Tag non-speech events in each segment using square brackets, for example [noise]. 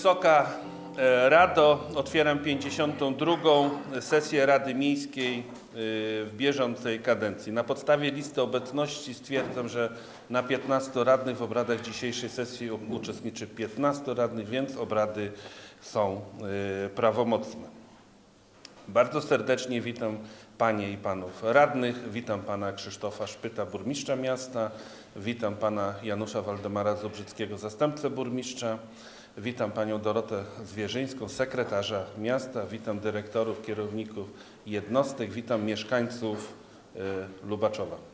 Wysoka e, Rado, otwieram 52. sesję Rady Miejskiej e, w bieżącej kadencji. Na podstawie listy obecności stwierdzam, że na 15 radnych w obradach dzisiejszej sesji uczestniczy 15 radnych, więc obrady są e, prawomocne. Bardzo serdecznie witam Panie i Panów Radnych. Witam Pana Krzysztofa Szpyta, burmistrza miasta. Witam Pana Janusza Waldemara Zubrzyckiego, zastępcę burmistrza. Witam Panią Dorotę Zwierzyńską, sekretarza miasta. Witam dyrektorów, kierowników jednostek. Witam mieszkańców y, Lubaczowa.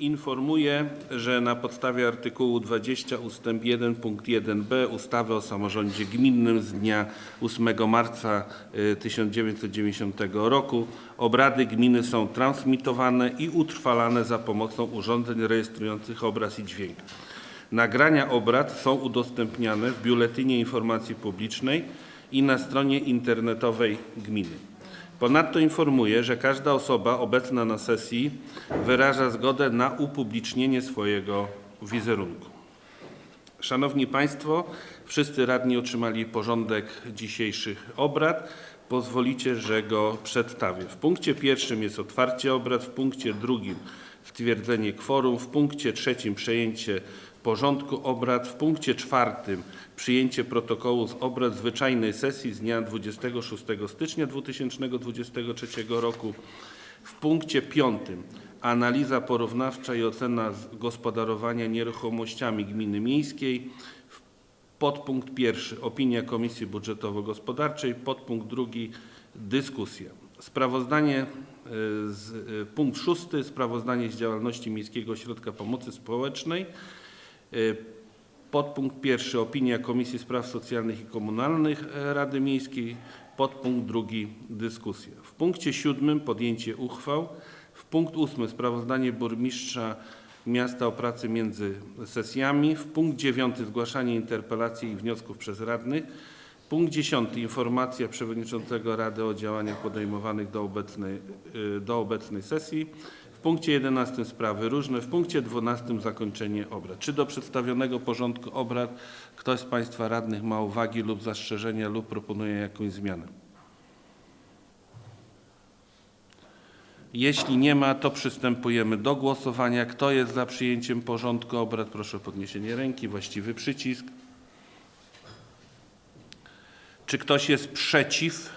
Informuję, że na podstawie artykułu 20 ust. 1 punkt 1b ustawy o samorządzie gminnym z dnia 8 marca y, 1990 roku obrady gminy są transmitowane i utrwalane za pomocą urządzeń rejestrujących obraz i dźwięk. Nagrania obrad są udostępniane w Biuletynie Informacji Publicznej i na stronie internetowej gminy. Ponadto informuję, że każda osoba obecna na sesji wyraża zgodę na upublicznienie swojego wizerunku. Szanowni Państwo, wszyscy radni otrzymali porządek dzisiejszych obrad. Pozwolicie, że go przedstawię. W punkcie pierwszym jest otwarcie obrad, w punkcie drugim stwierdzenie kworum, w punkcie trzecim przejęcie porządku obrad, w punkcie czwartym przyjęcie protokołu z obrad zwyczajnej sesji z dnia 26 stycznia 2023 roku. W punkcie piątym analiza porównawcza i ocena gospodarowania nieruchomościami gminy miejskiej. Podpunkt pierwszy opinia Komisji Budżetowo-Gospodarczej. Podpunkt drugi dyskusja. Sprawozdanie y, z, y, punkt szósty sprawozdanie z działalności Miejskiego Ośrodka Pomocy Społecznej. Podpunkt pierwszy opinia Komisji Spraw Socjalnych i Komunalnych e, Rady Miejskiej. Podpunkt drugi dyskusja. W punkcie siódmym podjęcie uchwał. W punkt ósmy sprawozdanie burmistrza miasta o pracy między sesjami. W punkt dziewiąty zgłaszanie interpelacji i wniosków przez radnych. Punkt dziesiąty informacja przewodniczącego Rady o działaniach podejmowanych do obecnej, y, do obecnej sesji. W punkcie 11 sprawy różne, w punkcie 12 zakończenie obrad. Czy do przedstawionego porządku obrad ktoś z Państwa radnych ma uwagi lub zastrzeżenia lub proponuje jakąś zmianę? Jeśli nie ma, to przystępujemy do głosowania. Kto jest za przyjęciem porządku obrad? Proszę o podniesienie ręki, właściwy przycisk. Czy ktoś jest przeciw?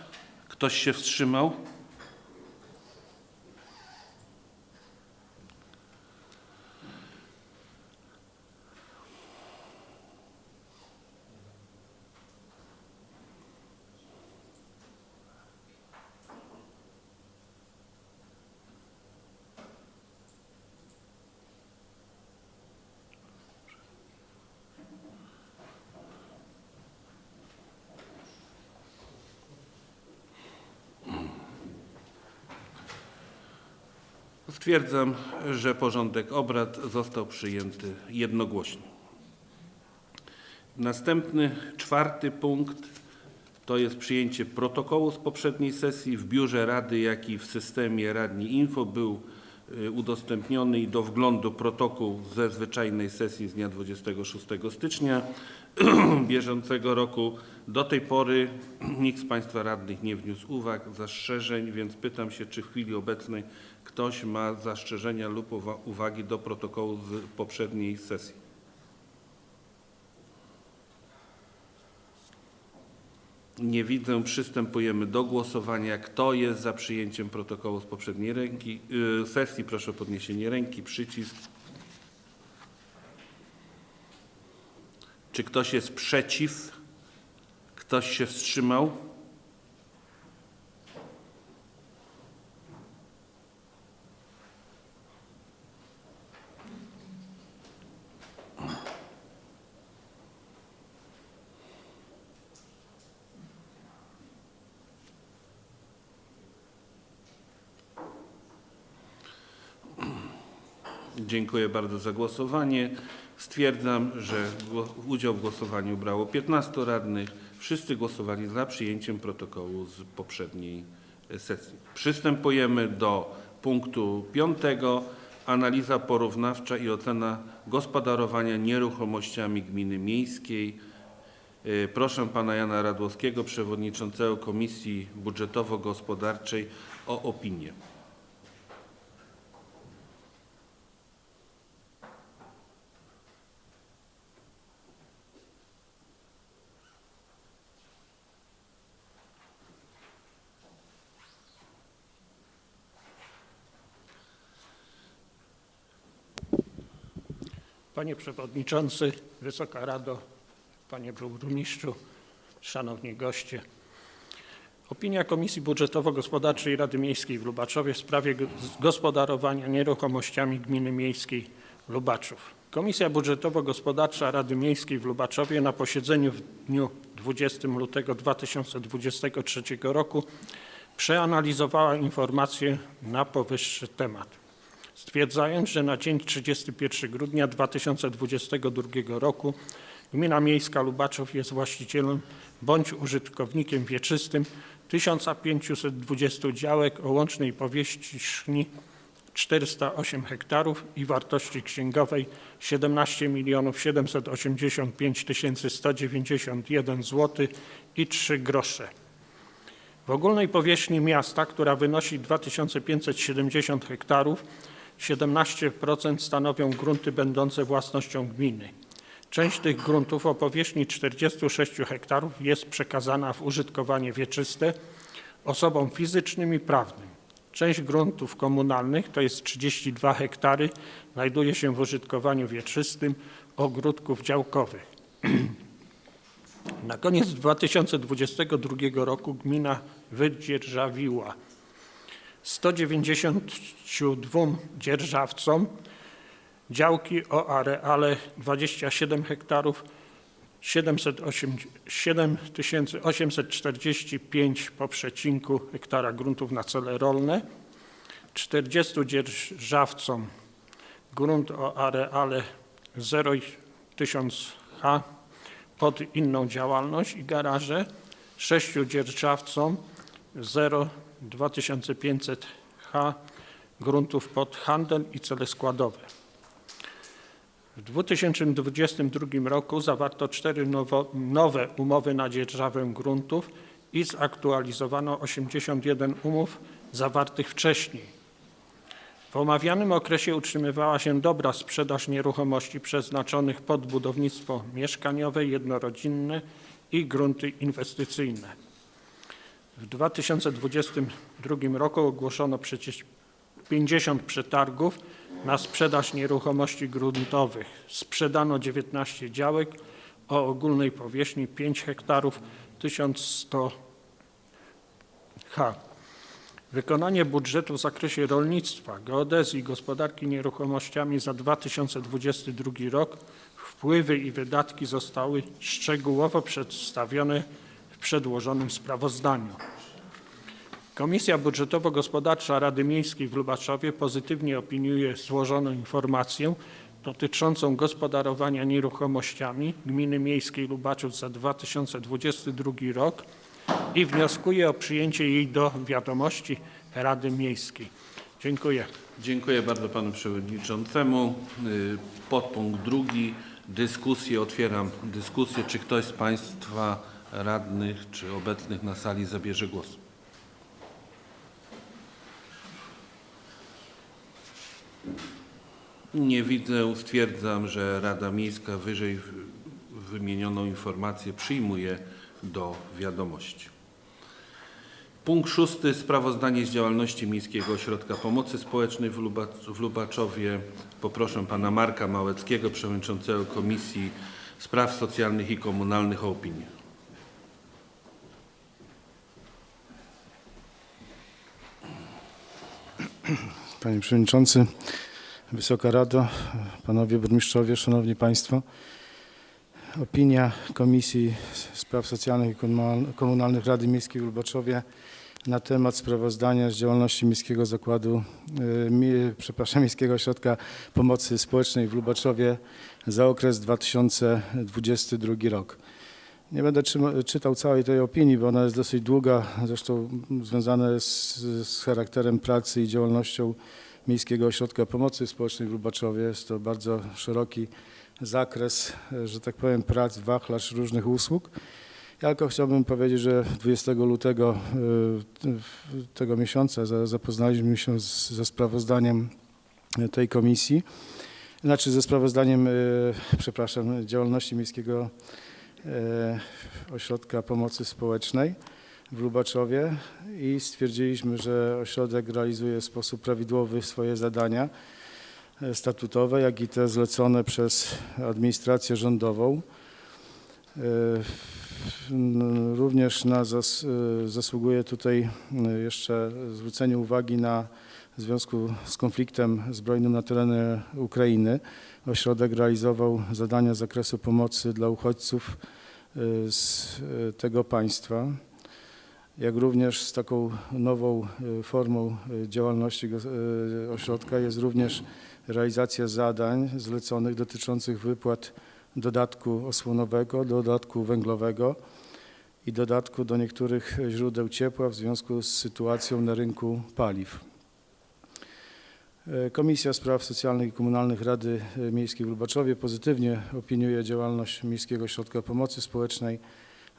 Ktoś się wstrzymał? Stwierdzam, że porządek obrad został przyjęty jednogłośnie. Następny, czwarty punkt to jest przyjęcie protokołu z poprzedniej sesji. W biurze Rady, jak i w systemie Radni Info był y, udostępniony i do wglądu protokół ze zwyczajnej sesji z dnia 26 stycznia [clears throat] bieżącego roku. Do tej pory nikt z Państwa radnych nie wniósł uwag, zastrzeżeń, więc pytam się, czy w chwili obecnej ktoś ma zastrzeżenia lub uwa- uwagi do protokołu z poprzedniej sesji. Nie widzę. Przystępujemy do głosowania. Kto jest za przyjęciem protokołu z poprzedniej ręki, y, sesji? Proszę o podniesienie ręki, przycisk. Czy ktoś jest przeciw? Ktoś się wstrzymał? Dziękuję bardzo za głosowanie. Stwierdzam, że udział w głosowaniu brało 15 radnych. Wszyscy głosowali za przyjęciem protokołu z poprzedniej e, sesji. Przystępujemy do punktu piątego, analiza porównawcza i ocena gospodarowania nieruchomościami gminy miejskiej. Y, Proszę pana Jana Radłowskiego, przewodniczącego Komisji Budżetowo-Gospodarczej o opinię. Panie Przewodniczący, Wysoka Rado, Panie Burmistrzu, Szanowni Goście. Opinia Komisji Budżetowo-Gospodarczej Rady Miejskiej w Lubaczowie w sprawie go- gospodarowania nieruchomościami Gminy Miejskiej Lubaczów. Komisja Budżetowo-Gospodarcza Rady Miejskiej w Lubaczowie na posiedzeniu w dniu 20 lutego 2023 roku przeanalizowała informacje na powyższy temat stwierdzając, że na dzień 31 grudnia 2022 roku Gmina Miejska Lubaczów jest właścicielem bądź użytkownikiem wieczystym 1520 działek o łącznej powierzchni 408 hektarów i wartości księgowej 17 785 191 zł i 3 grosze. W ogólnej powierzchni miasta, która wynosi 2570 hektarów, 17% stanowią grunty będące własnością gminy. Część tych gruntów o powierzchni 46 hektarów jest przekazana w użytkowanie wieczyste osobom fizycznym i prawnym. Część gruntów komunalnych, to jest 32 hektary, znajduje się w użytkowaniu wieczystym ogródków działkowych. [clears throat] Na koniec 2022 roku gmina wydzierżawiła 192 dzierżawcom. Działki o areale 27 hektarów 708 7845 po przecinku hektara gruntów na cele rolne, 40 dzierżawcom grunt o areale 0,1000 ha pod inną działalność i garaże, sześciu dzierżawcom 0,2500 ha gruntów pod handel i cele składowe. W 2022 roku zawarto cztery nowo, nowe umowy na dzierżawę gruntów i zaktualizowano 81 umów zawartych wcześniej. W omawianym okresie utrzymywała się dobra sprzedaż nieruchomości przeznaczonych pod budownictwo mieszkaniowe, jednorodzinne i grunty inwestycyjne. W 2022 roku ogłoszono przecież 50 przetargów na sprzedaż nieruchomości gruntowych. Sprzedano 19 działek o ogólnej powierzchni 5 hektarów 1100 ha. Wykonanie budżetu w zakresie rolnictwa, geodezji i gospodarki nieruchomościami za 2022 rok, wpływy i wydatki zostały szczegółowo przedstawione przedłożonym sprawozdaniu. Komisja Budżetowo-Gospodarcza Rady Miejskiej w Lubaczowie pozytywnie opiniuje złożoną informację dotyczącą gospodarowania nieruchomościami Gminy Miejskiej Lubaczów za 2022 rok i wnioskuje o przyjęcie jej do wiadomości Rady Miejskiej. Dziękuję. Dziękuję bardzo panu przewodniczącemu. Y, Podpunkt drugi, dyskusję. Otwieram dyskusję. Czy ktoś z państwa radnych czy obecnych na sali zabierze głos? Nie widzę. Stwierdzam, że Rada Miejska wyżej wymienioną informację przyjmuje do wiadomości. Punkt szósty. Sprawozdanie z działalności Miejskiego Ośrodka Pomocy Społecznej w Lubaczowie. Poproszę pana Marka Małeckiego, przewodniczącego Komisji Spraw Socjalnych i Komunalnych o opinię. Panie Przewodniczący, Wysoka Rado, Panowie Burmistrzowie, Szanowni Państwo. Opinia Komisji Spraw Socjalnych i Komunal- Komunalnych Rady Miejskiej w Lubaczowie na temat sprawozdania z działalności Miejskiego Zakładu, mi- przepraszam, Miejskiego Ośrodka Pomocy Społecznej w Lubaczowie za okres 2022 rok. Nie będę czytał całej tej opinii, bo ona jest dosyć długa, zresztą związana jest z, charakterem pracy i działalnością Miejskiego Ośrodka Pomocy Społecznej w Lubaczowie. Jest to bardzo szeroki zakres, że tak powiem, prac, wachlarz różnych usług. Ja tylko chciałbym powiedzieć, że 20 lutego w- tego miesiąca za- zapoznaliśmy się ze sprawozdaniem tej komisji, znaczy ze sprawozdaniem, e, przepraszam, działalności Miejskiego e, Ośrodka Pomocy Społecznej w Lubaczowie i stwierdziliśmy, że ośrodek realizuje w sposób prawidłowy swoje zadania e, statutowe, jak i te zlecone przez administrację rządową. E, Również na zas, e, zasługuje tutaj e, jeszcze zwrócenie uwagi na w związku z konfliktem zbrojnym na terenie Ukrainy. Ośrodek realizował zadania z zakresu pomocy dla uchodźców e, z e, tego państwa jak również z taką nową e, formą działalności ośrodka jest również realizacja zadań zleconych dotyczących wypłat dodatku osłonowego, dodatku węglowego i dodatku do niektórych źródeł ciepła w związku z sytuacją na rynku paliw. E, Komisja Spraw Socjalnych i Komunalnych Rady e, Miejskiej w Lubaczowie pozytywnie opiniuje działalność Miejskiego Ośrodka Pomocy Społecznej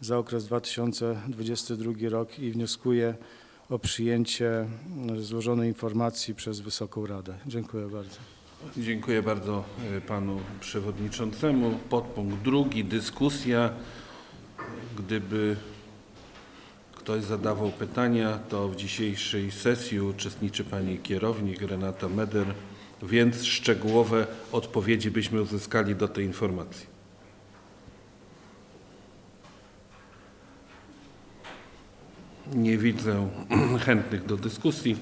za okres 2022 rok i wnioskuje o przyjęcie złożonej informacji przez Wysoką Radę. Dziękuję bardzo. Dziękuję bardzo e, panu przewodniczącemu. Podpunkt drugi, dyskusja. Gdyby ktoś zadawał pytania, to w dzisiejszej sesji uczestniczy pani kierownik Renata Meder, więc szczegółowe odpowiedzi byśmy uzyskali do tej informacji. Nie widzę [clears throat] chętnych do dyskusji.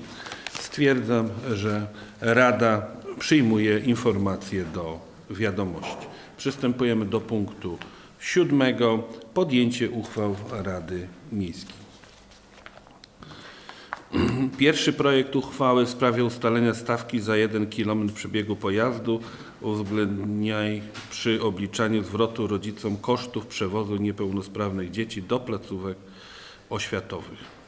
Stwierdzam, że Rada przyjmuje informację do wiadomości. Przystępujemy do punktu siódmego. Podjęcie uchwał Rady Miejskiej. Pierwszy projekt uchwały w sprawie ustalenia stawki za 1 km przebiegu pojazdu uwzględniaj przy obliczaniu zwrotu rodzicom kosztów przewozu niepełnosprawnych dzieci do placówek oświatowych.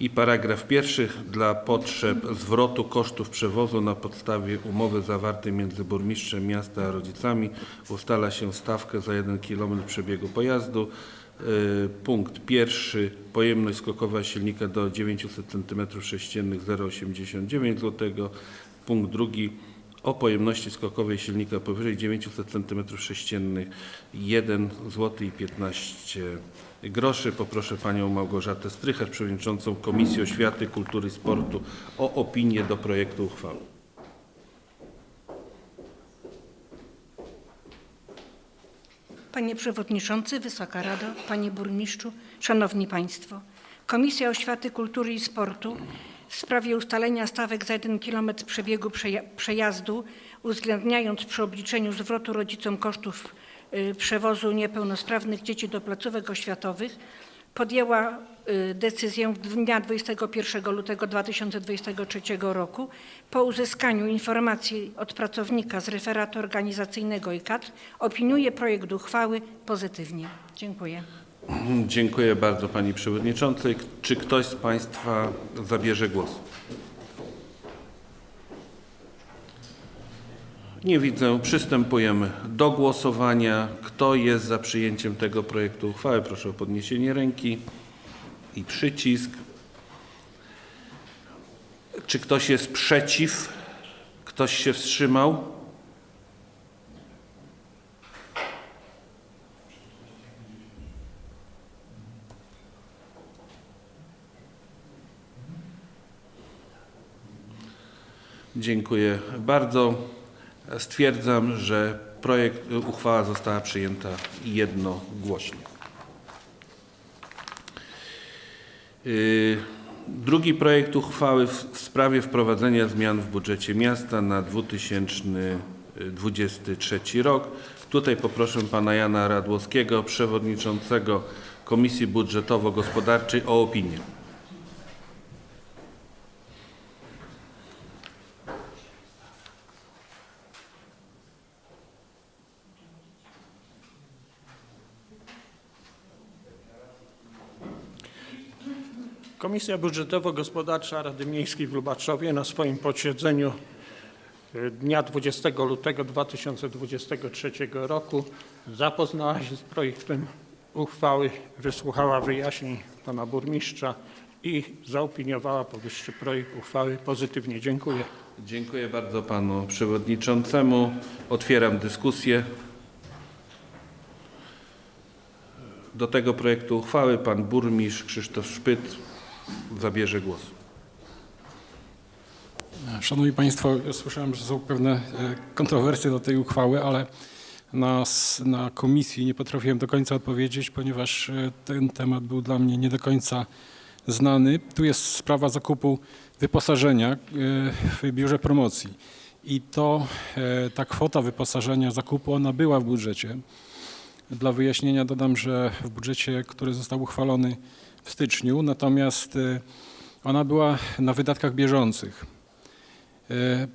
I paragraf pierwszy dla potrzeb zwrotu kosztów przewozu na podstawie umowy zawartej między burmistrzem miasta a rodzicami ustala się stawkę za 1 km przebiegu pojazdu. Y, Punkt pierwszy pojemność skokowa silnika do 900 cm3 0,89 zł. Punkt drugi o pojemności skokowej silnika powyżej 900 cm3 1 zł i 15 groszy. Poproszę panią Małgorzatę Strycharz, przewodniczącą Komisji Oświaty, Kultury i Sportu o opinię do projektu uchwały. Panie Przewodniczący, Wysoka Rado, Panie Burmistrzu, Szanowni Państwo. Komisja Oświaty, Kultury i Sportu w sprawie ustalenia stawek za 1 km przebiegu przeja- przejazdu, uwzględniając przy obliczeniu zwrotu rodzicom kosztów y, przewozu niepełnosprawnych dzieci do placówek oświatowych, podjęła decyzję dnia 21 lutego 2023 roku po uzyskaniu informacji od pracownika z referatu organizacyjnego i kadr opiniuje projekt uchwały pozytywnie. Dziękuję. Dziękuję bardzo pani przewodniczącej. Czy ktoś z państwa zabierze głos? Nie widzę. Przystępujemy do głosowania. Kto jest za przyjęciem tego projektu uchwały? Proszę o podniesienie ręki i przycisk. Czy ktoś jest przeciw? Ktoś się wstrzymał? Dziękuję bardzo. Stwierdzam, że projekt, uchwała została przyjęta jednogłośnie. Yy, Drugi projekt uchwały w sprawie wprowadzenia zmian w budżecie miasta na 2023 rok. Tutaj poproszę pana Jana Radłowskiego, przewodniczącego Komisji Budżetowo-Gospodarczej o opinię. Komisja Budżetowo-Gospodarcza Rady Miejskiej w Lubaczowie na swoim posiedzeniu e, dnia 20 lutego 2023 roku zapoznała się z projektem uchwały, wysłuchała wyjaśnień pana burmistrza i zaopiniowała powyższy projekt uchwały pozytywnie. Dziękuję. Dziękuję bardzo panu przewodniczącemu. Otwieram dyskusję. Do tego projektu uchwały pan burmistrz Krzysztof Szpyt zabierze głos. Szanowni Państwo, ja słyszałem, że są pewne e, kontrowersje do tej uchwały, ale na, na komisji nie potrafiłem do końca odpowiedzieć, ponieważ e, ten temat był dla mnie nie do końca znany. Tu jest sprawa zakupu wyposażenia e, w biurze promocji. I to ta kwota wyposażenia zakupu, ona była w budżecie. Dla wyjaśnienia dodam, że w budżecie, który został uchwalony w styczniu, natomiast e, ona była na wydatkach bieżących. E,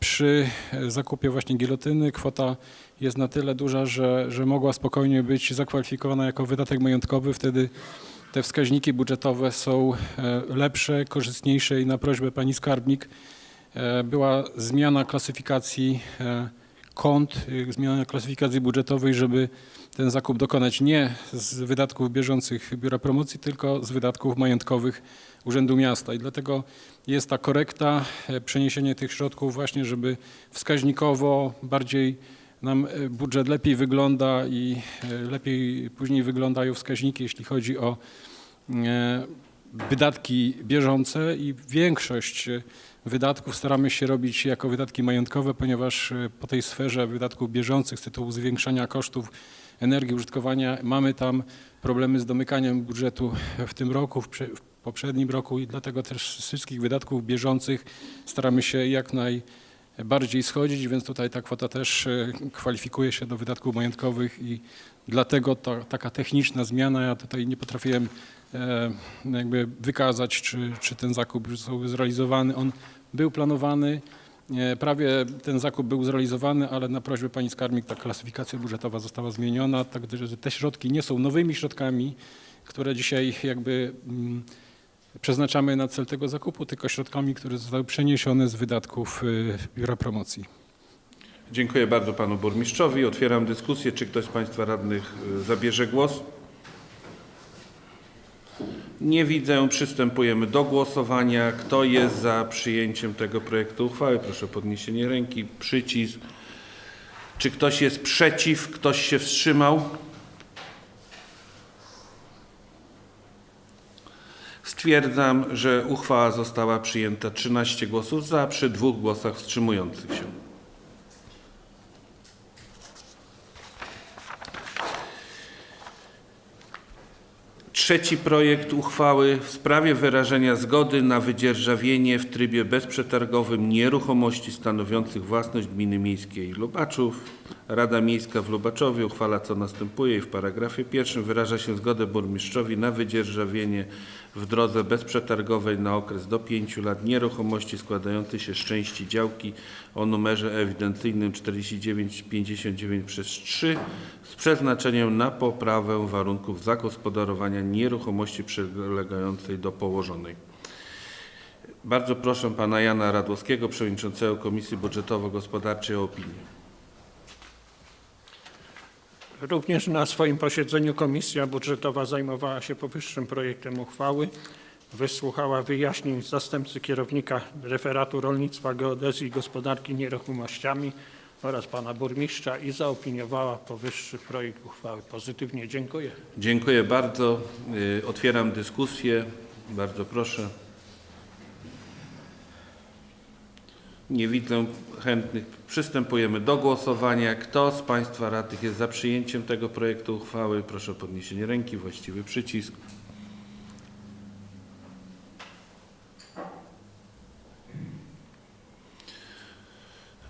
Przy zakupie właśnie gilotyny kwota jest na tyle duża, że, że mogła spokojnie być zakwalifikowana jako wydatek majątkowy. Wtedy te wskaźniki budżetowe są e, lepsze, korzystniejsze i na prośbę pani skarbnik była zmiana klasyfikacji kont, zmiana klasyfikacji budżetowej, żeby ten zakup dokonać nie z wydatków bieżących Biura Promocji, tylko z wydatków majątkowych Urzędu Miasta. I dlatego jest ta korekta, e, przeniesienie tych środków właśnie, żeby wskaźnikowo bardziej nam e, budżet lepiej wygląda i e, lepiej później wyglądają wskaźniki, jeśli chodzi o wydatki bieżące i większość wydatków staramy się robić jako wydatki majątkowe, ponieważ e, po tej sferze wydatków bieżących z tytułu zwiększania kosztów energii użytkowania mamy tam problemy z domykaniem budżetu w tym roku, w, prze, w poprzednim roku i dlatego też z wszystkich wydatków bieżących staramy się jak najbardziej schodzić, więc tutaj ta kwota też e, kwalifikuje się do wydatków majątkowych i dlatego to, taka techniczna zmiana, ja tutaj nie potrafiłem e, jakby wykazać, czy, czy ten zakup już został zrealizowany. On był planowany, e, prawie ten zakup był zrealizowany, ale na prośbę pani skarbnik ta klasyfikacja budżetowa została zmieniona, tak że te środki nie są nowymi środkami, które dzisiaj jakby mm, przeznaczamy na cel tego zakupu, tylko środkami, które zostały przeniesione z wydatków y, Biura Promocji. Dziękuję bardzo panu burmistrzowi. Otwieram dyskusję. Czy ktoś z państwa radnych y, zabierze głos? Nie widzę. Przystępujemy do głosowania. Kto jest za przyjęciem tego projektu uchwały? Proszę o podniesienie ręki. Przycisk. Czy ktoś jest przeciw? Ktoś się wstrzymał? Stwierdzam, że uchwała została przyjęta 13 głosów za przy dwóch głosach wstrzymujących się. Trzeci projekt uchwały w sprawie wyrażenia zgody na wydzierżawienie w trybie bezprzetargowym nieruchomości stanowiących własność gminy miejskiej Lubaczów. Rada Miejska w Lubaczowie uchwala co następuje i w paragrafie pierwszym wyraża się zgodę burmistrzowi na wydzierżawienie w drodze bezprzetargowej na okres do 5 lat nieruchomości składającej się z części działki o numerze ewidencyjnym 4959 przez 3 z przeznaczeniem na poprawę warunków zagospodarowania nieruchomości przylegającej do położonej. Bardzo proszę pana Jana Radłowskiego, przewodniczącego Komisji Budżetowo-Gospodarczej o opinię. Również na swoim posiedzeniu Komisja Budżetowa zajmowała się powyższym projektem uchwały. Wysłuchała wyjaśnień zastępcy kierownika referatu rolnictwa, geodezji i gospodarki nieruchomościami oraz pana burmistrza i zaopiniowała powyższy projekt uchwały pozytywnie. Dziękuję. Dziękuję bardzo. Y, Otwieram dyskusję. Bardzo proszę. Nie widzę chętnych. Przystępujemy do głosowania. Kto z Państwa radnych jest za przyjęciem tego projektu uchwały? Proszę o podniesienie ręki. Właściwy przycisk.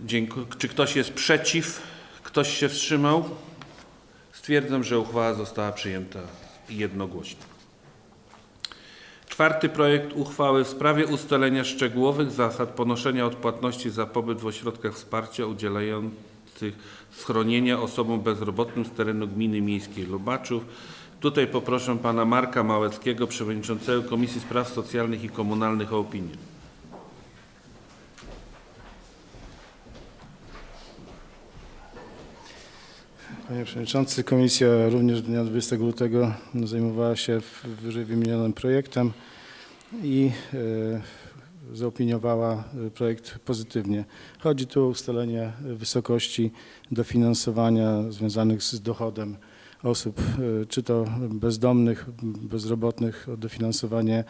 Dziękuję. Czy ktoś jest przeciw? Ktoś się wstrzymał? Stwierdzam, że uchwała została przyjęta jednogłośnie. Czwarty projekt uchwały w sprawie ustalenia szczegółowych zasad ponoszenia odpłatności za pobyt w ośrodkach wsparcia udzielających schronienia osobom bezrobotnym z terenu gminy miejskiej Lubaczów. Tutaj poproszę pana Marka Małeckiego, przewodniczącego Komisji Spraw Socjalnych i Komunalnych o opinię. Panie Przewodniczący, Komisja również dnia 20 lutego zajmowała się wyżej wymienionym projektem i e, zaopiniowała e, projekt pozytywnie. Chodzi tu o ustalenie wysokości dofinansowania związanych z dochodem osób, e, czy to bezdomnych, bezrobotnych, o dofinansowanie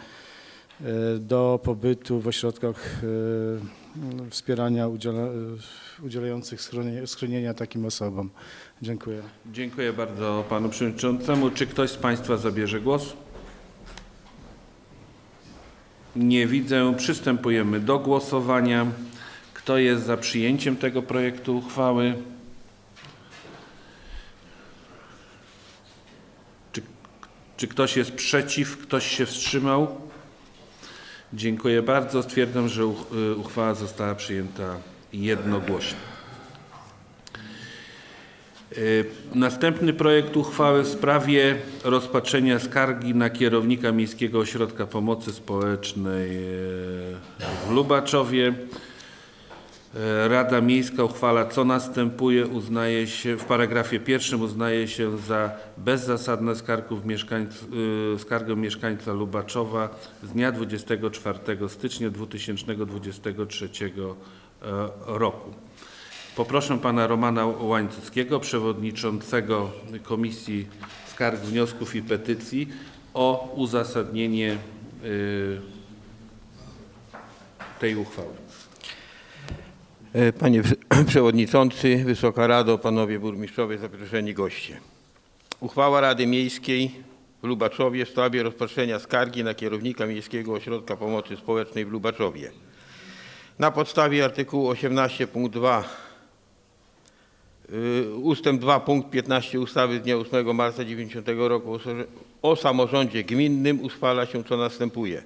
e, do pobytu w ośrodkach e, wspierania udziela, udzielających schronienia takim osobom. Dziękuję. Dziękuję bardzo panu przewodniczącemu. Czy ktoś z państwa zabierze głos? Nie widzę. Przystępujemy do głosowania. Kto jest za przyjęciem tego projektu uchwały? Czy, czy ktoś jest przeciw? Ktoś się wstrzymał? Dziękuję bardzo. Stwierdzam, że y, uchwała została przyjęta jednogłośnie. Y, Następny projekt uchwały w sprawie rozpatrzenia skargi na kierownika Miejskiego Ośrodka Pomocy Społecznej y, w Lubaczowie. Y, Rada Miejska uchwala, co następuje, uznaje się, w paragrafie pierwszym uznaje się za bezzasadne mieszkańc, y, skargę mieszkańca Lubaczowa z dnia 24 stycznia 2023 e, roku. Poproszę pana Romana Łańcuckiego, przewodniczącego Komisji Skarg, Wniosków i Petycji o uzasadnienie tej uchwały. E, Panie [clears throat] Przewodniczący, Wysoka Rado, Panowie Burmistrzowie, zaproszeni goście. Uchwała Rady Miejskiej w Lubaczowie w sprawie rozpatrzenia skargi na kierownika Miejskiego Ośrodka Pomocy Społecznej w Lubaczowie. Na podstawie artykułu 18 punkt 2 y, ustęp 2 punkt 15 ustawy z dnia 8 marca 90 roku o samorządzie gminnym uchwala się co następuje.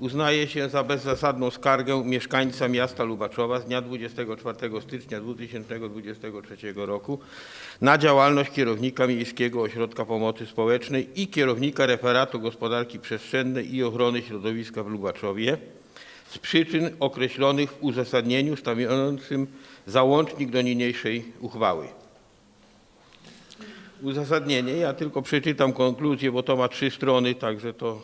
Uznaje się za bezzasadną skargę mieszkańca miasta Lubaczowa z dnia 24 stycznia 2023 roku na działalność kierownika Miejskiego Ośrodka Pomocy Społecznej i kierownika Referatu Gospodarki Przestrzennej i Ochrony Środowiska w Lubaczowie z przyczyn określonych w uzasadnieniu stanowiącym załącznik do niniejszej uchwały. Uzasadnienie, ja tylko przeczytam konkluzję, bo to ma trzy strony, także to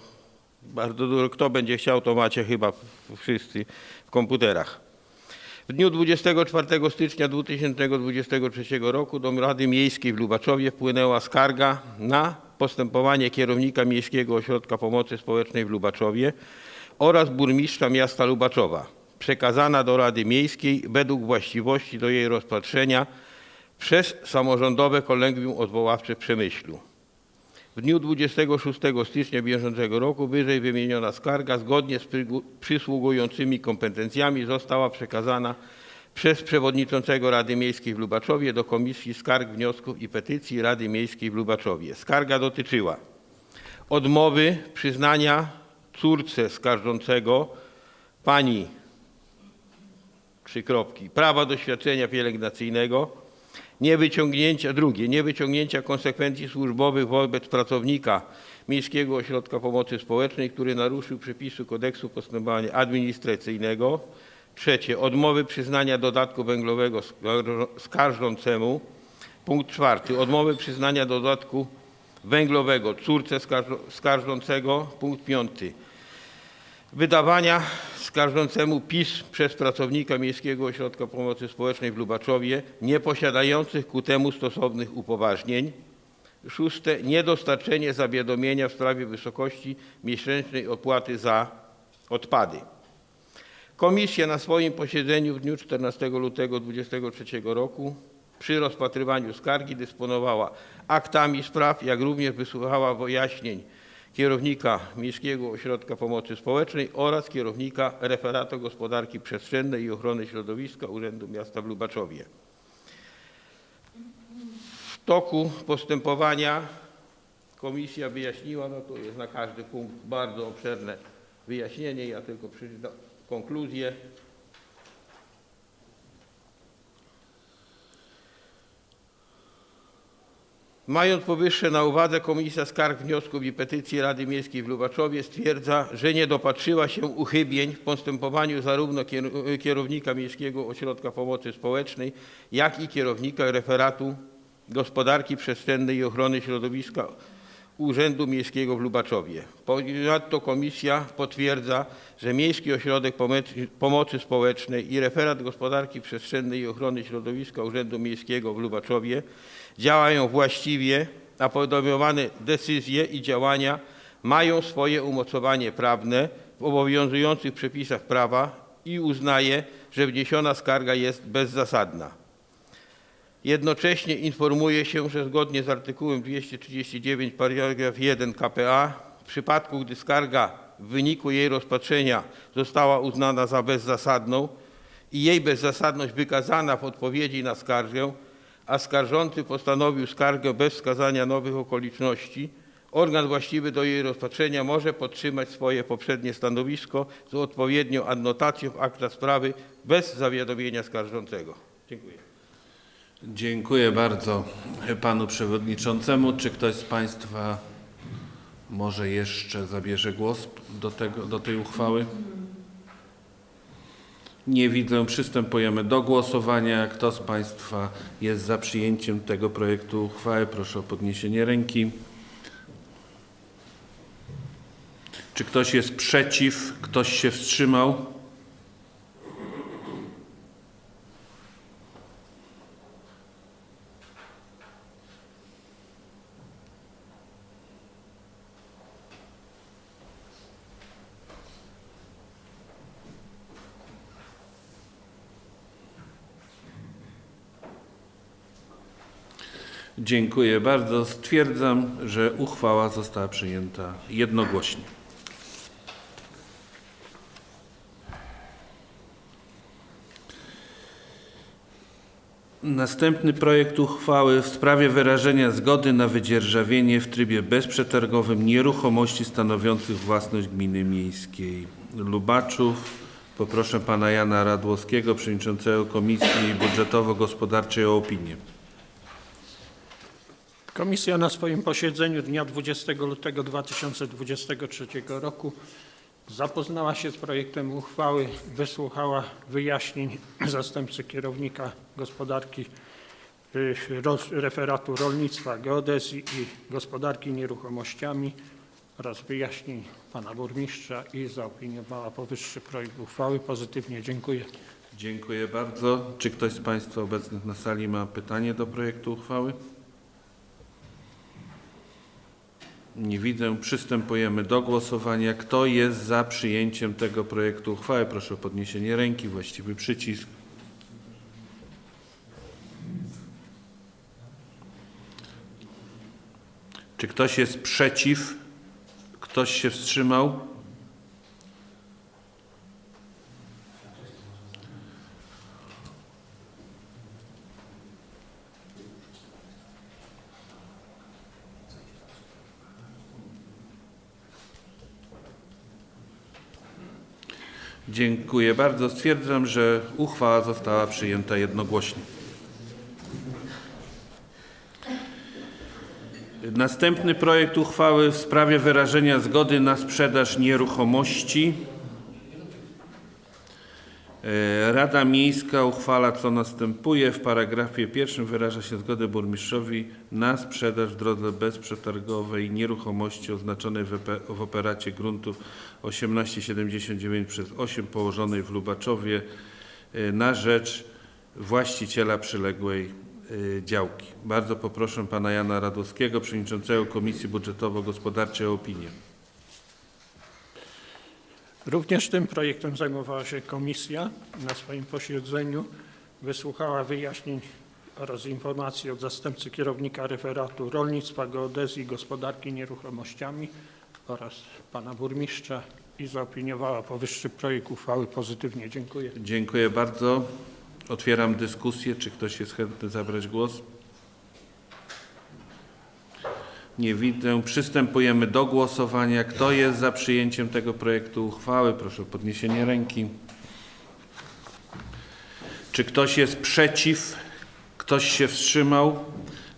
bardzo dużo. Kto będzie chciał, to macie chyba wszyscy w komputerach. W dniu 24 stycznia 2023 roku do Rady Miejskiej w Lubaczowie wpłynęła skarga na postępowanie kierownika Miejskiego Ośrodka Pomocy Społecznej w Lubaczowie oraz burmistrza miasta Lubaczowa, przekazana do Rady Miejskiej według właściwości do jej rozpatrzenia przez samorządowe kolegium odwoławcze w Przemyślu. W dniu 26 stycznia bieżącego roku wyżej wymieniona skarga zgodnie z przysługującymi kompetencjami została przekazana przez przewodniczącego Rady Miejskiej w Lubaczowie do Komisji Skarg, Wniosków i Petycji Rady Miejskiej w Lubaczowie. Skarga dotyczyła odmowy przyznania córce skarżącego pani trzy kropki, prawa do świadczenia pielęgnacyjnego, niewyciągnięcia, drugie, niewyciągnięcia konsekwencji służbowych wobec pracownika Miejskiego Ośrodka Pomocy Społecznej, który naruszył przepisy kodeksu postępowania administracyjnego. Trzecie, odmowy przyznania dodatku węglowego skarżącemu. Punkt czwarty, odmowy przyznania dodatku węglowego córce skarżącego. Punkt piąty, wydawania skarżącemu PiS przez pracownika Miejskiego Ośrodka Pomocy Społecznej w Lubaczowie nieposiadających ku temu stosownych upoważnień. Szóste, niedostarczenie zawiadomienia w sprawie wysokości miesięcznej opłaty za odpady. Komisja na swoim posiedzeniu w dniu 14 lutego 2023 roku przy rozpatrywaniu skargi dysponowała aktami spraw, jak również wysłuchała wyjaśnień kierownika Miejskiego Ośrodka Pomocy Społecznej oraz kierownika Referatu Gospodarki Przestrzennej i Ochrony Środowiska Urzędu Miasta w Lubaczowie. W toku postępowania komisja wyjaśniła, no to jest na każdy punkt bardzo obszerne wyjaśnienie, ja tylko przeczytam konkluzję. Mając powyższe na uwadze, Komisja Skarg, Wniosków i Petycji Rady Miejskiej w Lubaczowie stwierdza, że nie dopatrzyła się uchybień w postępowaniu zarówno kier- kierownika Miejskiego Ośrodka Pomocy Społecznej, jak i kierownika referatu Gospodarki Przestrzennej i Ochrony Środowiska Urzędu Miejskiego w Lubaczowie. Ponadto komisja potwierdza, że Miejski Ośrodek Pomocy- Społecznej i referat Gospodarki Przestrzennej i Ochrony Środowiska Urzędu Miejskiego w Lubaczowie działają właściwie, a podejmowane decyzje i działania mają swoje umocowanie prawne w obowiązujących przepisach prawa i uznaje, że wniesiona skarga jest bezzasadna. Jednocześnie informuje się, że zgodnie z artykułem 239 paragraf 1 k.p.a. w przypadku, gdy skarga w wyniku jej rozpatrzenia została uznana za bezzasadną i jej bezzasadność wykazana w odpowiedzi na skargę, a skarżący postanowił skargę bez wskazania nowych okoliczności, organ właściwy do jej rozpatrzenia może podtrzymać swoje poprzednie stanowisko z odpowiednią adnotacją w akta sprawy bez zawiadomienia skarżącego. Dziękuję. Dziękuję bardzo panu przewodniczącemu. Czy ktoś z państwa może jeszcze zabierze głos do, tego, do tej uchwały? Nie widzę. Przystępujemy do głosowania. Kto z państwa jest za przyjęciem tego projektu uchwały? Proszę o podniesienie ręki. Czy ktoś jest przeciw? Ktoś się wstrzymał? Dziękuję bardzo. Stwierdzam, że uchwała została przyjęta jednogłośnie. Następny projekt uchwały w sprawie wyrażenia zgody na wydzierżawienie w trybie bezprzetargowym nieruchomości stanowiących własność gminy miejskiej Lubaczów. Poproszę pana Jana Radłowskiego, przewodniczącego Komisji Budżetowo-Gospodarczej o opinię. Komisja na swoim posiedzeniu dnia 20 lutego 2023 roku zapoznała się z projektem uchwały, wysłuchała wyjaśnień zastępcy kierownika gospodarki y, referatu rolnictwa, geodezji i gospodarki nieruchomościami oraz wyjaśnień pana burmistrza i zaopiniowała powyższy projekt uchwały pozytywnie. Dziękuję. Dziękuję bardzo. Czy ktoś z Państwa obecnych na sali ma pytanie do projektu uchwały? Nie widzę. Przystępujemy do głosowania. Kto jest za przyjęciem tego projektu uchwały? Proszę o podniesienie ręki. Właściwy przycisk. Czy ktoś jest przeciw? Ktoś się wstrzymał? Dziękuję bardzo. Stwierdzam, że uchwała została przyjęta jednogłośnie. Następny projekt uchwały w sprawie wyrażenia zgody na sprzedaż nieruchomości. E, Rada Miejska uchwala co następuje. W paragrafie pierwszym wyraża się zgodę burmistrzowi na sprzedaż w drodze bezprzetargowej nieruchomości oznaczonej w, operacie gruntów 1879 przez 8 położonej w Lubaczowie e, na rzecz właściciela przyległej e, działki. Bardzo poproszę pana Jana Radowskiego, przewodniczącego Komisji Budżetowo-Gospodarczej o opinię. Również tym projektem zajmowała się komisja na swoim posiedzeniu. Wysłuchała wyjaśnień oraz informacji od zastępcy kierownika referatu rolnictwa, geodezji i gospodarki nieruchomościami oraz pana burmistrza i zaopiniowała powyższy projekt uchwały pozytywnie. Dziękuję. Dziękuję bardzo. Otwieram dyskusję. Czy ktoś jest chętny zabrać głos? Nie widzę. Przystępujemy do głosowania. Kto jest za przyjęciem tego projektu uchwały? Proszę o podniesienie ręki. Czy ktoś jest przeciw? Ktoś się wstrzymał?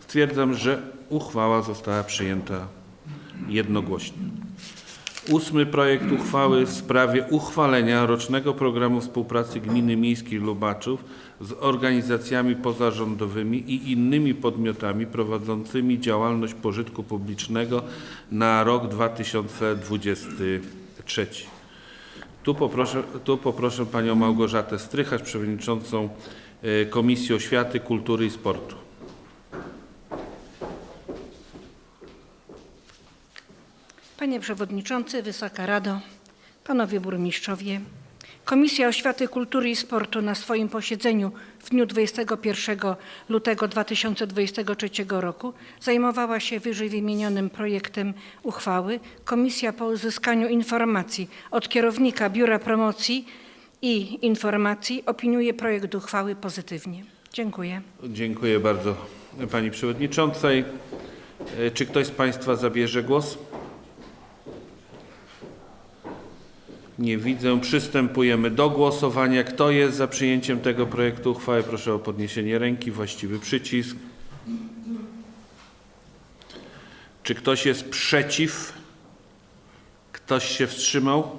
Stwierdzam, że Uchwała została przyjęta jednogłośnie. Ósmy projekt uchwały w sprawie uchwalenia rocznego programu współpracy Gminy Miejskiej Lubaczów z organizacjami pozarządowymi i innymi podmiotami prowadzącymi działalność pożytku publicznego na rok 2023. Tu poproszę, tu poproszę Panią Małgorzatę Strychacz, Przewodniczącą e, Komisji Oświaty, Kultury i Sportu. Panie Przewodniczący, Wysoka Rado, Panowie Burmistrzowie, Komisja Oświaty, Kultury i Sportu na swoim posiedzeniu w dniu 21 lutego 2023 roku zajmowała się wyżej wymienionym projektem uchwały. Komisja po uzyskaniu informacji od kierownika Biura Promocji i Informacji opiniuje projekt uchwały pozytywnie. Dziękuję. Dziękuję bardzo Pani Przewodniczącej. E, Czy ktoś z Państwa zabierze głos? Nie widzę. Przystępujemy do głosowania. Kto jest za przyjęciem tego projektu uchwały? Proszę o podniesienie ręki. Właściwy przycisk. Czy ktoś jest przeciw? Ktoś się wstrzymał?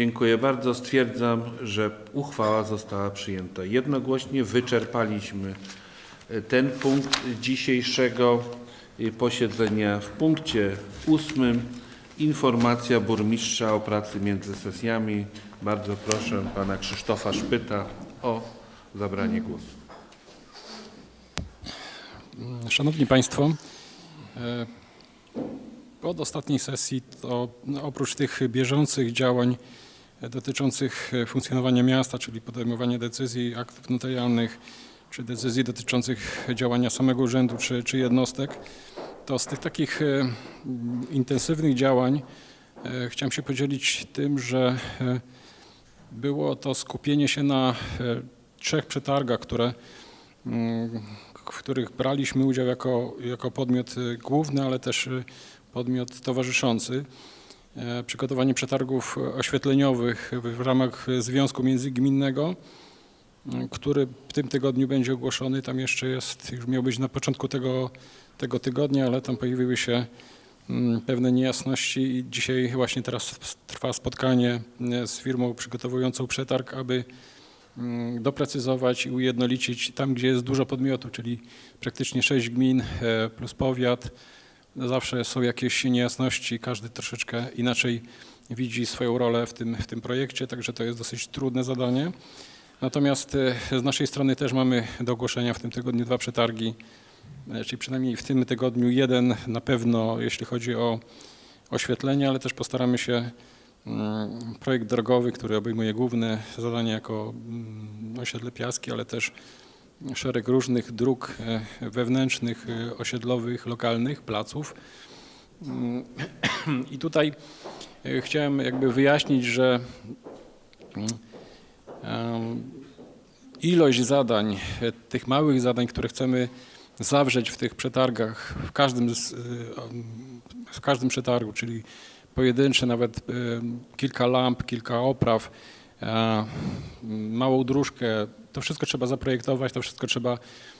Dziękuję bardzo. Stwierdzam, że uchwała została przyjęta jednogłośnie. Wyczerpaliśmy e, ten punkt dzisiejszego e, posiedzenia. W punkcie ósmym informacja burmistrza o pracy między sesjami. Bardzo proszę pana Krzysztofa Szpyta o zabranie głosu. Szanowni Państwo, e, od ostatniej sesji to oprócz tych bieżących działań dotyczących e, funkcjonowania miasta, czyli podejmowania decyzji, aktów notarialnych, czy decyzji dotyczących działania samego urzędu czy, czy jednostek, to z tych takich e, intensywnych działań e, chciałem się podzielić tym, że było to skupienie się na trzech przetargach, które mm, w których braliśmy udział jako, jako podmiot główny, ale też podmiot towarzyszący. E, Przygotowanie przetargów oświetleniowych w ramach Związku Międzygminnego, y, który w tym tygodniu będzie ogłoszony. Tam jeszcze jest, już miał być na początku tego, tego tygodnia, ale tam pojawiły się mm, pewne niejasności i dzisiaj właśnie teraz trwa spotkanie y, z firmą przygotowującą przetarg, aby mm, doprecyzować i ujednolicić tam, gdzie jest dużo podmiotów, czyli praktycznie sześć gmin e, plus powiat. Zawsze są jakieś niejasności, każdy troszeczkę inaczej widzi swoją rolę w tym, w tym projekcie, także to jest dosyć trudne zadanie. Natomiast e, z naszej strony też mamy do ogłoszenia w tym tygodniu dwa przetargi, e, czyli przynajmniej w tym tygodniu jeden na pewno, jeśli chodzi o oświetlenie, ale też postaramy się Mm, projekt drogowy, który obejmuje główne zadanie jako mm, osiedle Piaski, ale też szereg różnych dróg e, wewnętrznych, e, osiedlowych, lokalnych, placów. Mm, [clears throat] I tutaj e, chciałem jakby wyjaśnić, że mm, ilość zadań, tych małych zadań, które chcemy zawrzeć w tych przetargach, w każdym, z, w każdym przetargu, czyli pojedyncze, nawet kilka lamp, kilka opraw, małą dróżkę, to wszystko trzeba zaprojektować, to wszystko trzeba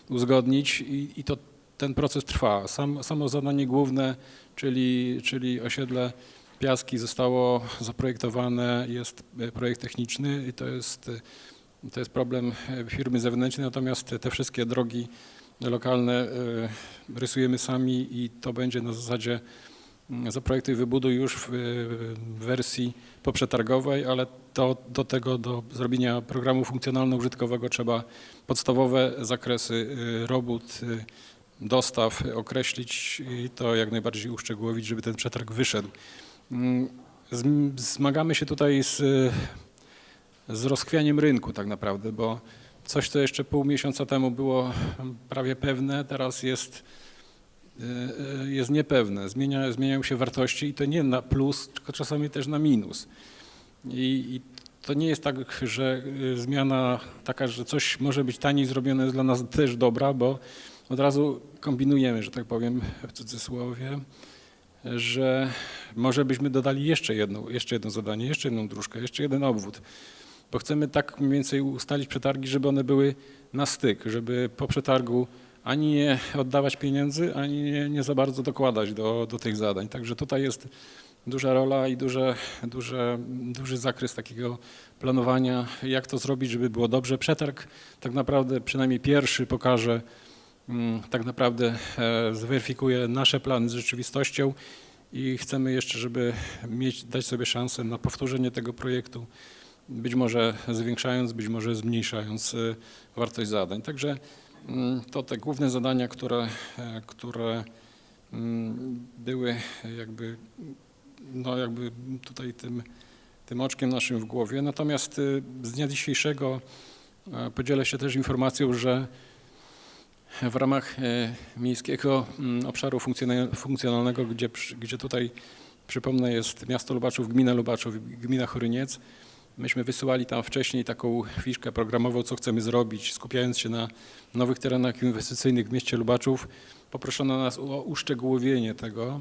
uzgodnić i, i to ten proces trwa. Sam, samo zadanie główne, czyli, czyli osiedle Piaski zostało zaprojektowane, jest e, projekt techniczny i to jest, e, to jest problem e, firmy zewnętrznej, natomiast te, wszystkie drogi lokalne rysujemy sami i to będzie na zasadzie zaprojektuj, wybuduj już w, wersji poprzetargowej, ale to, do tego, do zrobienia programu funkcjonalno-użytkowego trzeba podstawowe zakresy y, robót, y, dostaw określić i to jak najbardziej uszczegółowić, żeby ten przetarg wyszedł. Mm, zm- Zmagamy się tutaj z, z rozchwianiem rynku tak naprawdę, bo coś, co jeszcze pół miesiąca temu było prawie pewne, teraz jest jest niepewne. Zmienia, zmieniają się wartości i to nie na plus, tylko czasami też na minus. I, i to nie jest tak, że y, zmiana taka, że coś może być taniej zrobione jest dla nas też dobra, bo od razu kombinujemy, że tak powiem w cudzysłowie, że może byśmy dodali jeszcze jedno, jeszcze jedno zadanie, jeszcze jedną dróżkę, jeszcze jeden obwód, bo chcemy tak mniej więcej ustalić przetargi, żeby one były na styk, żeby po przetargu ani nie oddawać pieniędzy, ani nie, nie za bardzo dokładać do, do tych zadań. Także tutaj jest duża rola i duże, duże, duży zakres takiego planowania, jak to zrobić, żeby było dobrze. Przetarg tak naprawdę przynajmniej pierwszy pokaże, mm, tak naprawdę e, zweryfikuje nasze plany z rzeczywistością i chcemy jeszcze, żeby mieć, dać sobie szansę na powtórzenie tego projektu, być może zwiększając, być może zmniejszając e, wartość zadań. Także to te główne zadania, które, e, które mm, były jakby, no jakby tutaj tym, tym oczkiem naszym w głowie. Natomiast y, z dnia dzisiejszego e, podzielę się też informacją, że w ramach e, miejskiego mm, obszaru funkcjonal- funkcjonalnego, gdzie, gdzie tutaj przypomnę jest miasto Lubaczów, gmina Lubaczów, gmina Choryniec. Myśmy wysyłali tam wcześniej taką fiszkę programową, co chcemy zrobić, skupiając się na nowych terenach inwestycyjnych w mieście Lubaczów. Poproszono nas o uszczegółowienie tego,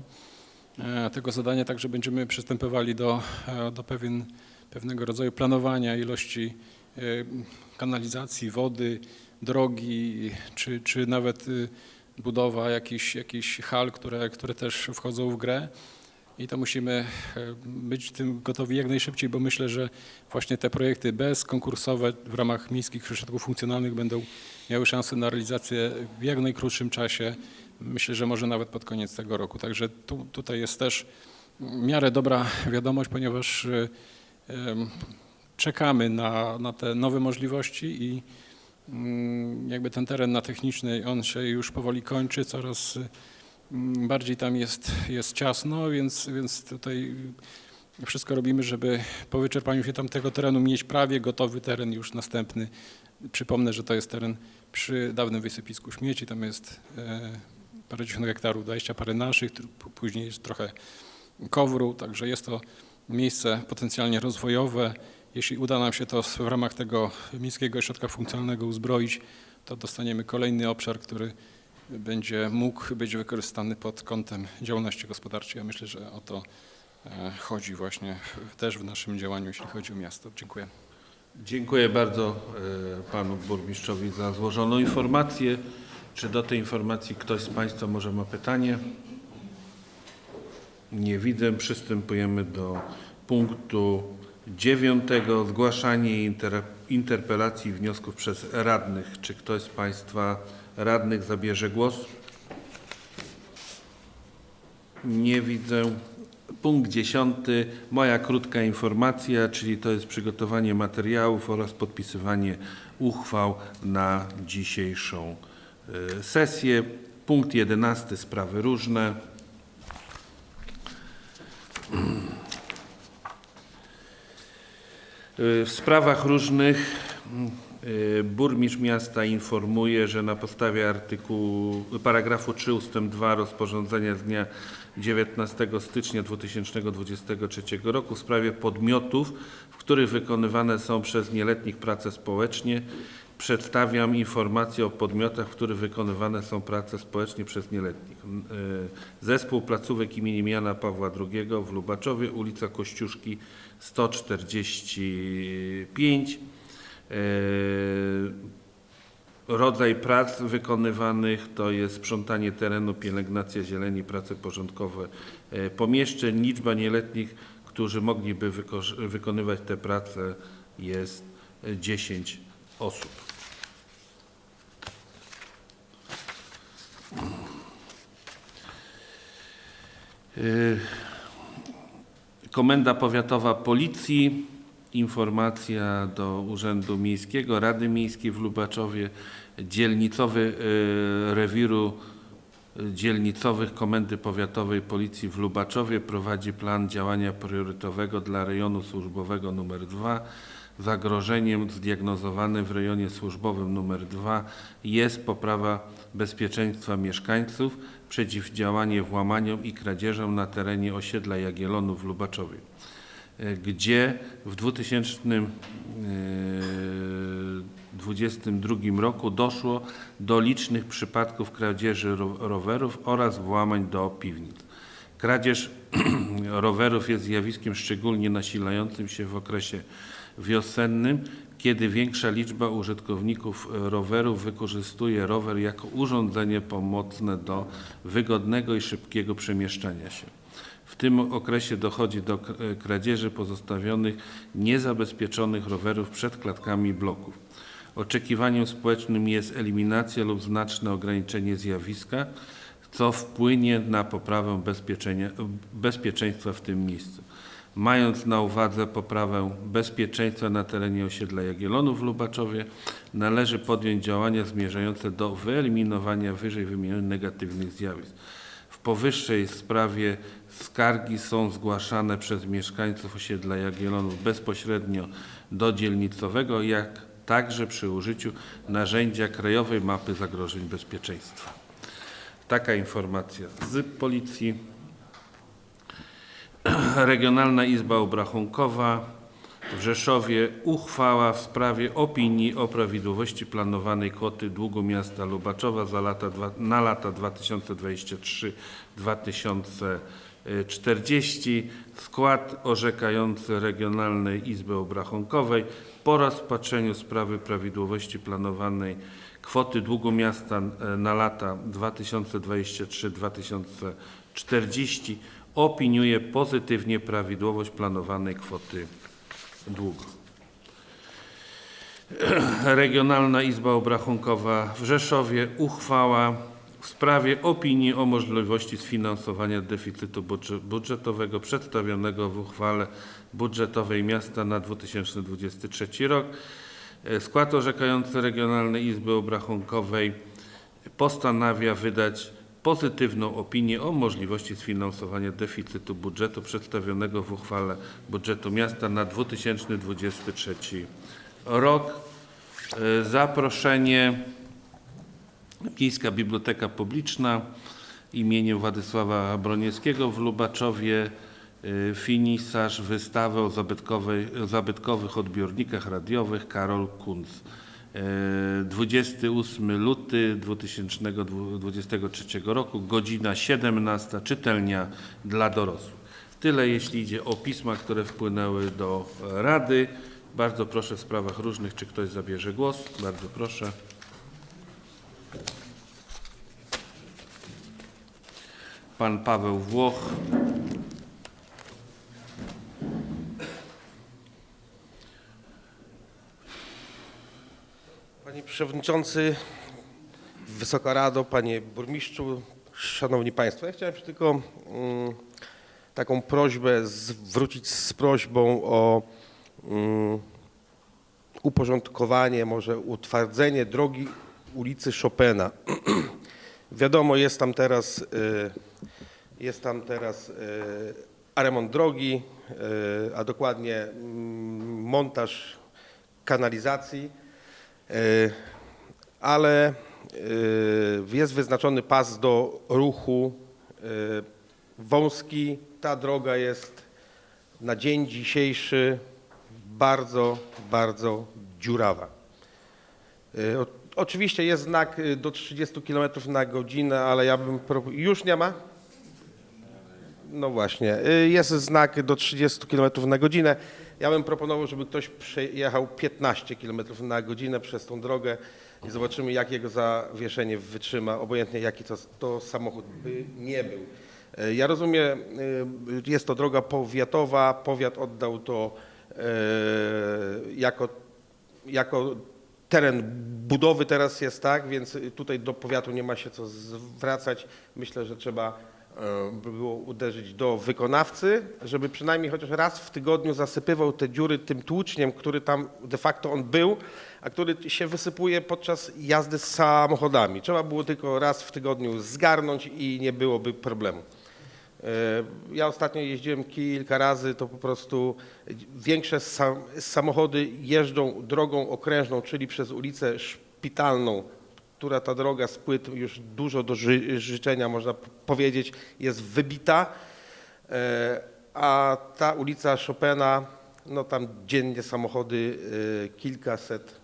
e, tego zadania, także będziemy przystępowali do, e, do pewien, pewnego rodzaju planowania ilości e, kanalizacji, wody, drogi, czy, czy nawet y, budowa jakichś, jakichś hal, które, które też wchodzą w grę. I to musimy e, być tym gotowi jak najszybciej, bo myślę, że właśnie te projekty bezkonkursowe w ramach miejskich ośrodków funkcjonalnych będą miały szansę na realizację w jak najkrótszym czasie. Myślę, że może nawet pod koniec tego roku. Także tu, tutaj jest też w miarę dobra wiadomość, ponieważ em, czekamy na, na te nowe możliwości i mm, jakby ten teren na technicznej, on się już powoli kończy, coraz bardziej tam jest, jest ciasno, więc, więc tutaj wszystko robimy, żeby po wyczerpaniu się tamtego terenu mieć prawie gotowy teren już następny. Przypomnę, że to jest teren przy dawnym wysypisku śmieci, tam jest e, parędziesiąt hektarów, 20 parę naszych, później jest trochę kowru, także jest to miejsce potencjalnie rozwojowe. Jeśli uda nam się to w ramach tego miejskiego ośrodka funkcjonalnego uzbroić, to dostaniemy kolejny obszar, który będzie mógł być wykorzystany pod kątem działalności gospodarczej. Ja myślę, że o to e, chodzi właśnie też w naszym działaniu, jeśli chodzi o miasto. Dziękuję. Dziękuję bardzo e, panu burmistrzowi za złożoną informację. Czy do tej informacji ktoś z państwa może ma pytanie? Nie widzę. Przystępujemy do punktu dziewiątego. Zgłaszanie inter, interpelacji i wniosków przez radnych. Czy ktoś z państwa radnych zabierze głos? Nie widzę. Punkt dziesiąty. Moja krótka informacja, czyli to jest przygotowanie materiałów oraz podpisywanie uchwał na dzisiejszą y, sesję. Punkt jedenasty. Sprawy różne. Y, W sprawach różnych burmistrz miasta informuje, że na podstawie artykułu, paragrafu 3 ust. 2 rozporządzenia z dnia 19 stycznia 2023 roku w sprawie podmiotów, w których wykonywane są przez nieletnich prace społecznie, przedstawiam informację o podmiotach, w których wykonywane są prace społecznie przez nieletnich. Y, Zespół placówek imienia Jana Pawła II w Lubaczowie, ulica Kościuszki 145. E, Rodzaj prac wykonywanych to jest sprzątanie terenu, pielęgnacja zieleni, prace porządkowe e, pomieszczeń. Liczba nieletnich, którzy mogliby wyko- wykonywać te prace jest e, 10 osób. E, Komenda Powiatowa Policji, informacja do Urzędu Miejskiego, Rady Miejskiej w Lubaczowie, dzielnicowy e, rewiru e, dzielnicowych Komendy Powiatowej Policji w Lubaczowie prowadzi plan działania priorytetowego dla rejonu służbowego nr 2. Zagrożeniem zdiagnozowanym w rejonie służbowym nr 2 jest poprawa bezpieczeństwa mieszkańców, przeciwdziałanie włamaniom i kradzieżom na terenie osiedla Jagiellonów w Lubaczowie. E, gdzie w 2022 roku doszło do licznych przypadków kradzieży ro- rowerów oraz włamań do piwnic. Kradzież [clears throat] rowerów jest zjawiskiem szczególnie nasilającym się w okresie wiosennym, kiedy większa liczba użytkowników rowerów wykorzystuje rower jako urządzenie pomocne do wygodnego i szybkiego przemieszczania się. W tym okresie dochodzi do kradzieży pozostawionych niezabezpieczonych rowerów przed klatkami bloków. Oczekiwaniem społecznym jest eliminacja lub znaczne ograniczenie zjawiska, co wpłynie na poprawę bezpieczeństwa w tym miejscu. Mając na uwadze poprawę bezpieczeństwa na terenie osiedla Jagiellonów w Lubaczowie, należy podjąć działania zmierzające do wyeliminowania wyżej wymienionych negatywnych zjawisk. W powyższej sprawie skargi są zgłaszane przez mieszkańców osiedla Jagiellonów bezpośrednio do dzielnicowego, jak także przy użyciu narzędzia Krajowej Mapy Zagrożeń Bezpieczeństwa. Taka informacja z Policji. [clears throat] Regionalna Izba Obrachunkowa w Rzeszowie uchwała w sprawie opinii o prawidłowości planowanej kwoty długu miasta Lubaczowa za lata, na lata 2023-2040. Skład orzekający Regionalnej Izby Obrachunkowej po rozpatrzeniu sprawy prawidłowości planowanej kwoty długu miasta e, na lata 2023-2040 opiniuje pozytywnie prawidłowość planowanej kwoty długu. [clears throat] Regionalna Izba Obrachunkowa w Rzeszowie uchwała w sprawie opinii o możliwości sfinansowania deficytu budże- budżetowego przedstawionego w uchwale budżetowej miasta na 2023 rok. E, Skład orzekający Regionalnej Izby Obrachunkowej postanawia wydać pozytywną opinię o możliwości sfinansowania deficytu budżetu przedstawionego w uchwale budżetu miasta na 2023 rok. E, Zaproszenie Miejska Biblioteka Publiczna imieniem Władysława Broniewskiego w Lubaczowie y, finisarz wystawy o zabytkowych odbiornikach radiowych Karol Kunz. Y, 28 luty 2023 roku, godzina 17, czytelnia dla dorosłych. Tyle jeśli idzie o pisma, które wpłynęły do Rady. Bardzo proszę w sprawach różnych, czy ktoś zabierze głos. Bardzo proszę. Pan Paweł Włoch. Panie Przewodniczący, Wysoka Rado, Panie Burmistrzu, Szanowni Państwo. Ja chciałem tylko mm, taką prośbę zwrócić z prośbą o mm, uporządkowanie, może utwardzenie drogi ulicy Chopina. [clears throat] Wiadomo, jest tam teraz, y, jest tam teraz y, remont drogi, y, a dokładnie mm, montaż kanalizacji. Y, ale y, jest wyznaczony pas do ruchu y, wąski. Ta droga jest na dzień dzisiejszy bardzo, bardzo dziurawa. Oczywiście jest znak do 30 km na godzinę, ale ja bym... Już nie ma? No właśnie, jest znak do 30 km na godzinę. Ja bym proponował, żeby ktoś przejechał 15 km na godzinę przez tą drogę i zobaczymy, jak jego zawieszenie wytrzyma, obojętnie jaki to, to samochód by nie był. Y, Ja rozumiem, y, jest to droga powiatowa, powiat oddał to y, jako, jako teren budowy teraz jest tak, więc tutaj do powiatu nie ma się co zwracać. Myślę, że trzeba e, by było uderzyć do wykonawcy, żeby przynajmniej chociaż raz w tygodniu zasypywał te dziury tym tłuczniem, który tam de facto on był, a który się wysypuje podczas jazdy z samochodami. Trzeba było tylko raz w tygodniu zgarnąć i nie byłoby problemu. E, Ja ostatnio jeździłem kilka razy, to po prostu większe sam, samochody jeżdżą drogą okrężną, czyli przez ulicę Szpitalną, która ta droga z płyt już dużo do ży, życzenia, można powiedzieć, jest wybita. E, a ta ulica Chopina, no tam dziennie samochody y, kilkaset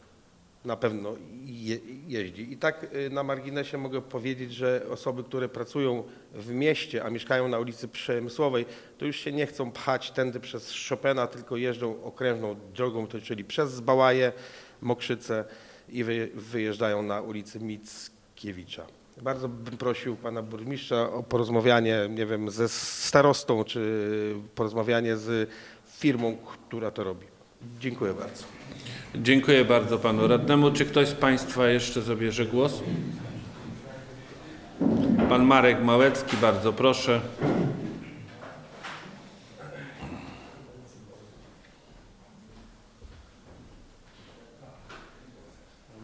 na pewno je, jeździ. I tak y, na marginesie mogę powiedzieć, że osoby, które pracują w mieście, a mieszkają na ulicy Przemysłowej, to już się nie chcą pchać tędy przez Chopina, tylko jeżdżą okrężną drogą, czyli przez Zbałaję, Mokrzyce i wy, wyjeżdżają na ulicę Mickiewicza. Bardzo bym prosił pana burmistrza o porozmawianie, nie wiem, ze starostą, czy porozmawianie z firmą, która to robi. Dziękuję bardzo. Dziękuję bardzo panu radnemu. Czy ktoś z państwa jeszcze zabierze głos? Pan Marek Małecki, bardzo proszę.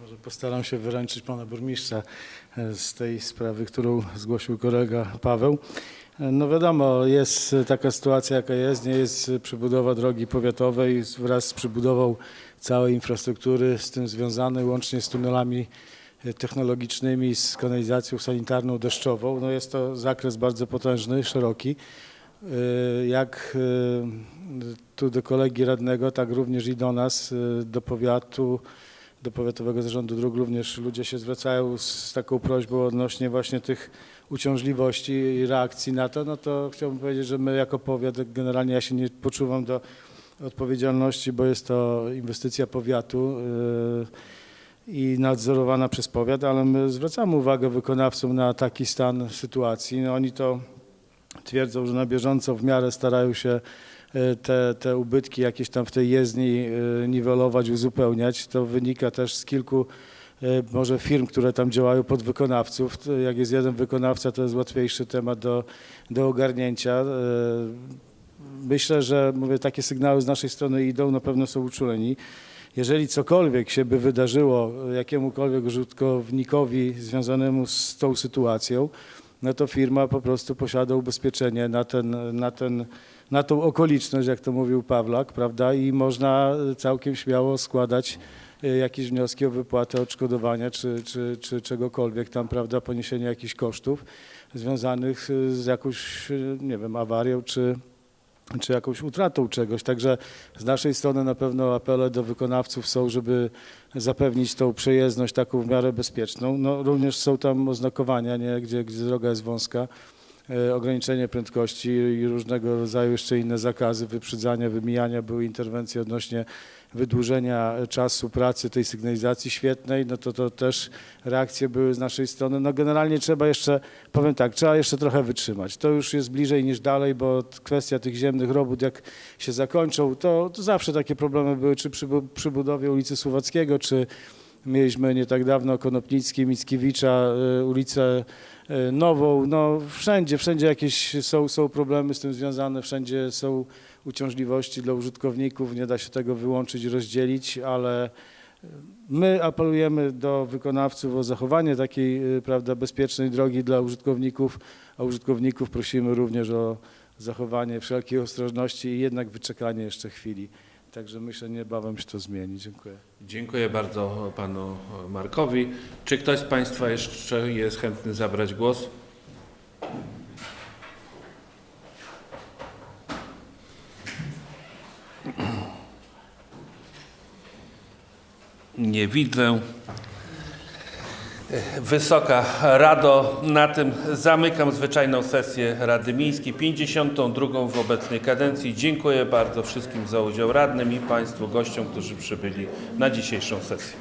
Może postaram się wyręczyć pana burmistrza e, z tej sprawy, którą zgłosił kolega Paweł. E, No wiadomo, jest taka sytuacja, jaka jest. Nie jest przebudowa drogi powiatowej wraz z przebudową całej infrastruktury z tym związanej, łącznie z tunelami e, technologicznymi, z kanalizacją sanitarną deszczową. No jest to zakres bardzo potężny, szeroki. Jak tu do kolegi radnego, tak również i do nas, do powiatu, do Powiatowego Zarządu Dróg również ludzie się zwracają z taką prośbą odnośnie właśnie tych uciążliwości i reakcji na to, no to chciałbym powiedzieć, że my jako powiat, generalnie ja się nie poczuwam do odpowiedzialności, bo jest to inwestycja powiatu yy, i nadzorowana przez powiat, ale my zwracamy uwagę wykonawcom na taki stan sytuacji. No oni to twierdzą, że na bieżąco w miarę starają się te, te ubytki jakieś tam w tej jezdni e, niwelować, uzupełniać. To wynika też z kilku e, może firm, które tam działają podwykonawców. Jak jest jeden wykonawca, to jest łatwiejszy temat do, do ogarnięcia. Myślę, że mówię, takie sygnały z naszej strony idą, na pewno są uczuleni. Jeżeli cokolwiek się by wydarzyło jakiemukolwiek użytkownikowi związanemu z tą sytuacją, no to firma po prostu posiada ubezpieczenie na, ten, na, ten, na tą okoliczność, jak to mówił Pawlak, prawda? I można całkiem śmiało składać e, jakieś wnioski o wypłatę odszkodowania czy, czy, czy czegokolwiek tam, prawda, poniesienie jakichś kosztów związanych e, z jakąś, e, nie wiem, awarią czy, czy jakąś utratą czegoś. Także z naszej strony na pewno apele do wykonawców są, żeby zapewnić tą przejezdność taką w miarę bezpieczną. No, również są tam oznakowania, nie? Gdzie, gdzie droga jest wąska, e, ograniczenie prędkości i różnego rodzaju jeszcze inne zakazy, wyprzedzania, wymijania. Były interwencje odnośnie wydłużenia czasu pracy tej sygnalizacji świetnej, no to to też reakcje były z naszej strony. No generalnie trzeba jeszcze, powiem tak, trzeba jeszcze trochę wytrzymać. To już jest bliżej niż dalej, bo kwestia tych ziemnych robót, jak się zakończą, to, to zawsze takie problemy były, czy przy, przy budowie ulicy Słowackiego, czy mieliśmy nie tak dawno Konopnicki, Mickiewicza, y, ulicę Nową, no wszędzie, wszędzie jakieś są, są problemy z tym związane, wszędzie są uciążliwości dla użytkowników, nie da się tego wyłączyć, rozdzielić, ale my apelujemy do wykonawców o zachowanie takiej y, prawda, bezpiecznej drogi dla użytkowników, a użytkowników prosimy również o zachowanie wszelkiej ostrożności i jednak wyczekanie jeszcze chwili. Także myślę, niebawem się to zmieni. Dziękuję. Dziękuję bardzo panu Markowi. Czy ktoś z państwa jeszcze jest chętny zabrać głos? Nie widzę. Wysoka Rado, na tym zamykam zwyczajną sesję Rady Miejskiej, 52 w obecnej kadencji. Dziękuję bardzo wszystkim za udział radnym i Państwu gościom, którzy przybyli na dzisiejszą sesję.